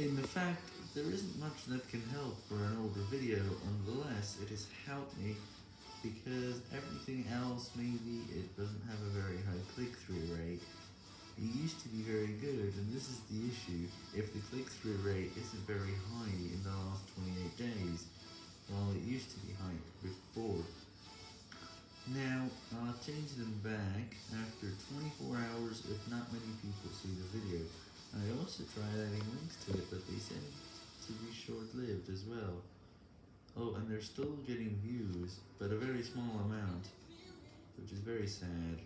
In the fact, there isn't much that can help for an older video, unless it has helped me, because everything else, maybe it doesn't have a very high click-through rate. It used to be very good, and this is the issue, if the click-through rate isn't very high in the last 28 days, while it used to be high before. Now, I'll change them back after 24 hours if not many people. I also tried adding links to it, but they seem to be short-lived as well. Oh, and they're still getting views, but a very small amount, which is very sad.